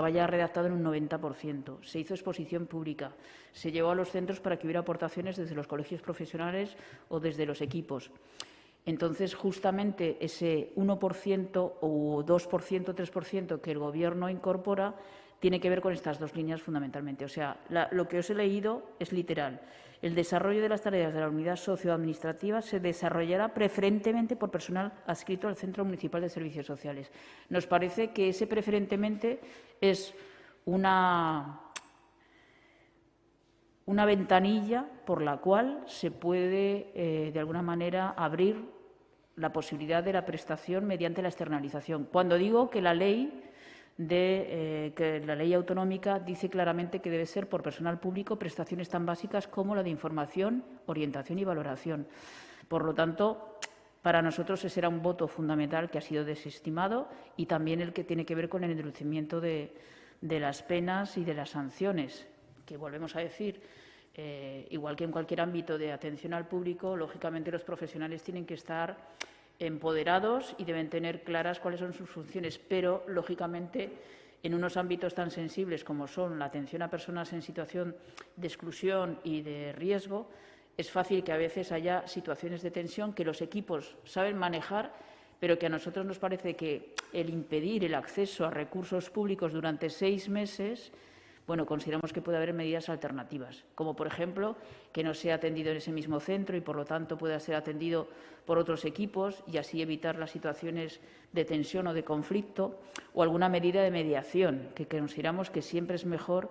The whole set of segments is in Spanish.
estaba ya redactado en un 90%. Se hizo exposición pública. Se llevó a los centros para que hubiera aportaciones desde los colegios profesionales o desde los equipos. Entonces, justamente ese 1% o 2%, 3% que el Gobierno incorpora tiene que ver con estas dos líneas fundamentalmente. O sea, lo que os he leído es literal. El desarrollo de las tareas de la unidad socioadministrativa se desarrollará preferentemente por personal adscrito al Centro Municipal de Servicios Sociales. Nos parece que ese preferentemente es una, una ventanilla por la cual se puede, eh, de alguna manera, abrir la posibilidad de la prestación mediante la externalización. Cuando digo que la ley de eh, que la ley autonómica dice claramente que debe ser por personal público prestaciones tan básicas como la de información, orientación y valoración. Por lo tanto, para nosotros ese era un voto fundamental que ha sido desestimado y también el que tiene que ver con el endurecimiento de, las penas y de las sanciones, que volvemos a decir, eh, igual que en cualquier ámbito de atención al público, lógicamente los profesionales tienen que estar empoderados y deben tener claras cuáles son sus funciones, pero, lógicamente, en unos ámbitos tan sensibles como son la atención a personas en situación de exclusión y de riesgo, es fácil que a veces haya situaciones de tensión que los equipos saben manejar, pero que a nosotros nos parece que el impedir el acceso a recursos públicos durante seis meses bueno, consideramos que puede haber medidas alternativas, como por ejemplo que no sea atendido en ese mismo centro y por lo tanto pueda ser atendido por otros equipos y así evitar las situaciones de tensión o de conflicto o alguna medida de mediación, que consideramos que siempre es mejor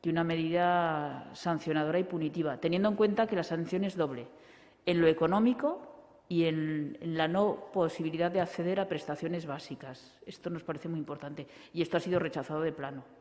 que una medida sancionadora y punitiva, teniendo en cuenta que la sanción es doble, en lo económico y en, la no posibilidad de acceder a prestaciones básicas. Esto nos parece muy importante y esto ha sido rechazado de plano.